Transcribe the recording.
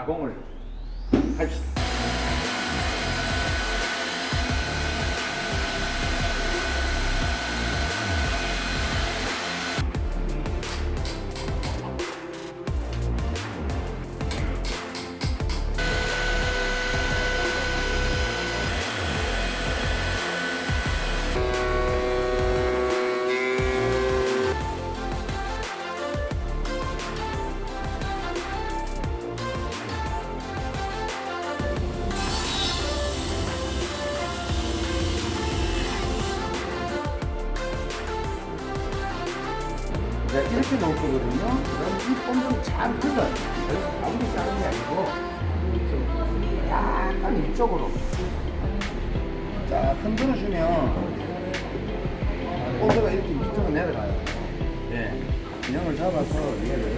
打工而已，还是。 자, 이렇게 놓을 거거든요. 그럼 이 본드를 잘 긁어요. 그래서 가운데 자는 게 아니고, 약간 이쪽으로. 자, 흔들어주면, 본드가 이렇게 밑으로 내려가요. 예. 균형을 잡아서 얘를